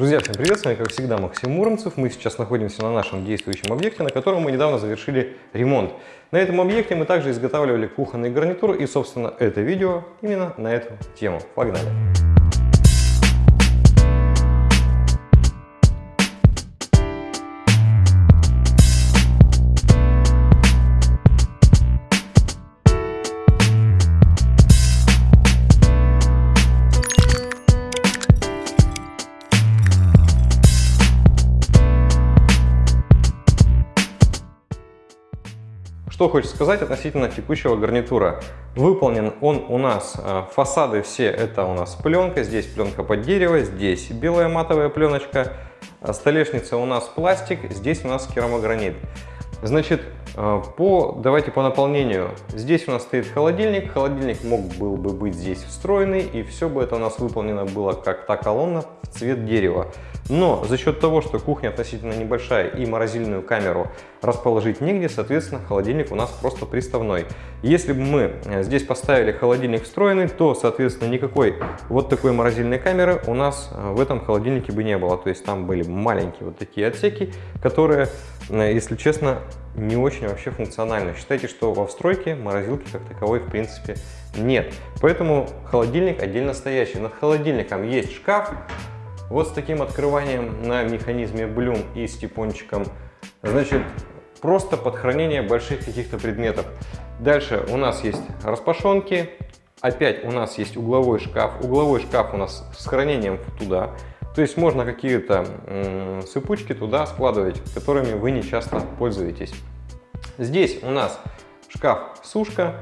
Друзья, всем привет! С вами, как всегда, Максим Муромцев. Мы сейчас находимся на нашем действующем объекте, на котором мы недавно завершили ремонт. На этом объекте мы также изготавливали кухонный гарнитур, и, собственно, это видео именно на эту тему. Погнали! Что хочется сказать относительно текущего гарнитура. Выполнен он у нас, э, фасады все это у нас пленка, здесь пленка под дерево, здесь белая матовая пленочка, столешница у нас пластик, здесь у нас керамогранит. Значит, э, по, давайте по наполнению. Здесь у нас стоит холодильник. Холодильник мог был бы быть здесь встроенный, и все бы это у нас выполнено было как та колонна в цвет дерева. Но за счет того, что кухня относительно небольшая и морозильную камеру расположить негде, соответственно, холодильник у нас просто приставной. Если бы мы э, здесь поставили холодильник встроенный, то, соответственно, никакой вот такой морозильной камеры у нас э, в этом холодильнике бы не было. То есть там были маленькие вот такие отсеки, которые, э, если честно, не очень вообще функциональны. Считайте, что во встройке морозилки как таковой в принципе нет. Поэтому холодильник отдельно стоящий. Над холодильником есть шкаф, вот с таким открыванием на механизме Блюм и с типончиком. Значит, просто под хранение больших каких-то предметов. Дальше у нас есть распашонки. Опять у нас есть угловой шкаф. Угловой шкаф у нас с хранением туда. То есть можно какие-то сыпучки туда складывать, которыми вы не часто пользуетесь. Здесь у нас шкаф-сушка.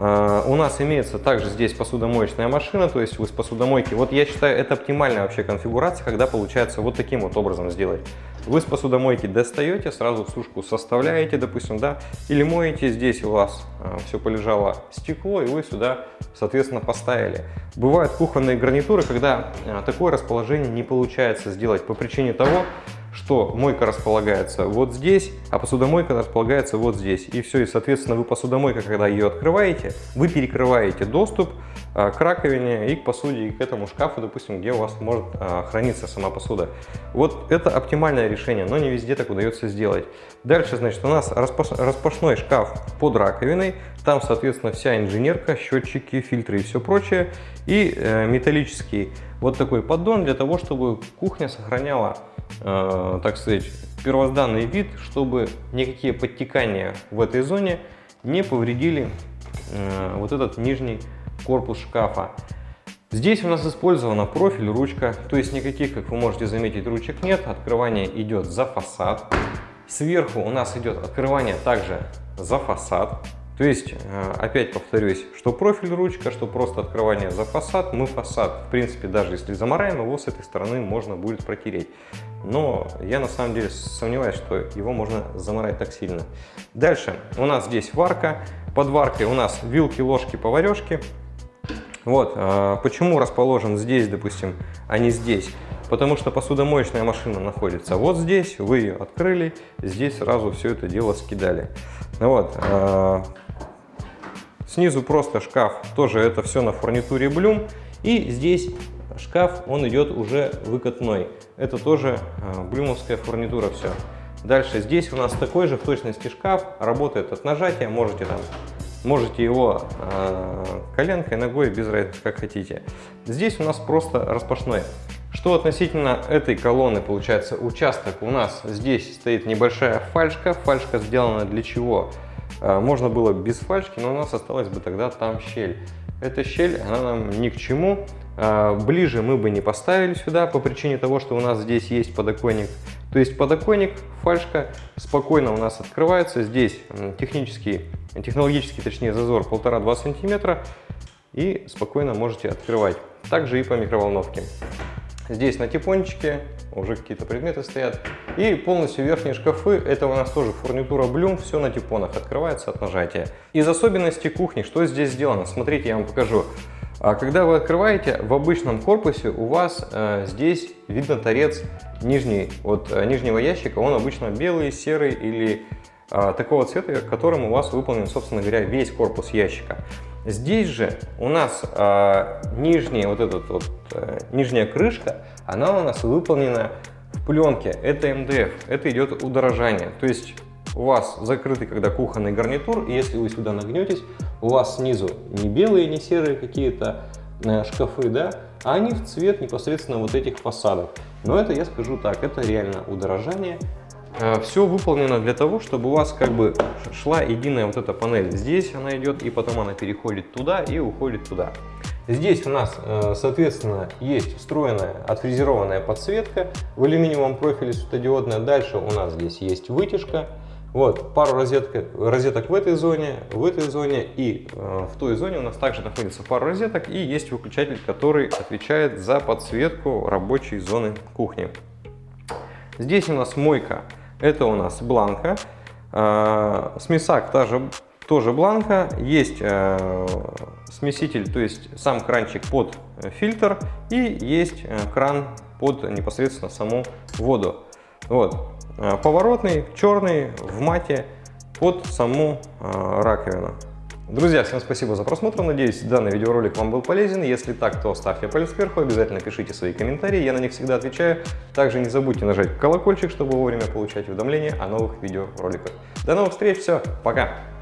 А, у нас имеется также здесь посудомоечная машина, то есть вы с посудомойки. Вот я считаю, это оптимальная вообще конфигурация, когда получается вот таким вот образом сделать. Вы с посудомойки достаете, сразу сушку составляете, допустим, да, или моете, здесь у вас а, все полежало стекло, и вы сюда, соответственно, поставили. Бывают кухонные гарнитуры, когда а, такое расположение не получается сделать по причине того, что мойка располагается вот здесь, а посудомойка располагается вот здесь. И все, и соответственно вы посудомойка, когда ее открываете, вы перекрываете доступ к раковине и к посуде, и к этому шкафу, допустим, где у вас может а, храниться сама посуда. Вот это оптимальное решение, но не везде так удается сделать. Дальше, значит, у нас распашной шкаф под раковиной, там, соответственно, вся инженерка, счетчики, фильтры и все прочее, и э, металлический вот такой поддон для того, чтобы кухня сохраняла э, так сказать, первозданный вид, чтобы никакие подтекания в этой зоне не повредили э, вот этот нижний корпус шкафа. Здесь у нас использована профиль, ручка, то есть никаких, как вы можете заметить, ручек нет. Открывание идет за фасад. Сверху у нас идет открывание также за фасад. То есть, э, опять повторюсь, что профиль ручка, что просто открывание за фасад, мы фасад, в принципе, даже если замараем его с этой стороны, можно будет протереть. Но я на самом деле сомневаюсь, что его можно замарать так сильно. Дальше у нас здесь варка. Под варкой у нас вилки, ложки, поварешки. Вот, э, почему расположен здесь, допустим, а не здесь? Потому что посудомоечная машина находится вот здесь, вы ее открыли, здесь сразу все это дело скидали. Вот, э, Снизу просто шкаф, тоже это все на фурнитуре Блюм. И здесь шкаф, он идет уже выкатной. Это тоже э, блюмовская фурнитура все. Дальше здесь у нас такой же в точности шкаф, работает от нажатия, можете там Можете его э, коленкой, ногой, без разницы, как хотите. Здесь у нас просто распашной. Что относительно этой колонны, получается, участок у нас здесь стоит небольшая фальшка. Фальшка сделана для чего? А, можно было без фальшки, но у нас осталась бы тогда там щель. Эта щель, она нам ни к чему. А, ближе мы бы не поставили сюда по причине того, что у нас здесь есть подоконник. То есть подоконник, фальшка спокойно у нас открывается. Здесь технический, технологический, точнее, зазор 1,5-2 сантиметра. И спокойно можете открывать. Также и по микроволновке. Здесь на типончике уже какие-то предметы стоят. И полностью верхние шкафы, это у нас тоже фурнитура Bloom, все на типонах, открывается от нажатия. Из особенностей кухни, что здесь сделано? Смотрите, я вам покажу. А когда вы открываете, в обычном корпусе у вас э, здесь видно торец нижний, от э, нижнего ящика, он обычно белый, серый или э, такого цвета, которым у вас выполнен, собственно говоря, весь корпус ящика. Здесь же у нас э, нижняя, вот этот вот, э, нижняя крышка, она у нас выполнена в пленке. Это МДФ, это идет удорожание. То есть у вас закрытый когда кухонный гарнитур, и если вы сюда нагнетесь, у вас снизу не белые, не серые какие-то э, шкафы, да, а они в цвет непосредственно вот этих фасадов. Но это, я скажу так, это реально удорожание. Э, Все выполнено для того, чтобы у вас как бы шла единая вот эта панель. Здесь она идет, и потом она переходит туда и уходит туда. Здесь у нас, э, соответственно, есть встроенная отфрезерованная подсветка в алюминиевом профиле светодиодная. Дальше у нас здесь есть вытяжка. Вот, пару розеток, розеток в этой зоне, в этой зоне и э, в той зоне у нас также находится пару розеток и есть выключатель, который отвечает за подсветку рабочей зоны кухни. Здесь у нас мойка, это у нас бланка, э, смесак тоже, тоже бланка, есть э, смеситель, то есть сам кранчик под фильтр и есть э, кран под непосредственно саму воду. Вот. Э, поворотный, черный, в мате, под саму э, раковину. Друзья, всем спасибо за просмотр, надеюсь данный видеоролик вам был полезен. Если так, то ставьте палец вверх, обязательно пишите свои комментарии, я на них всегда отвечаю. Также не забудьте нажать колокольчик, чтобы вовремя получать уведомления о новых видеороликах. До новых встреч, все, пока!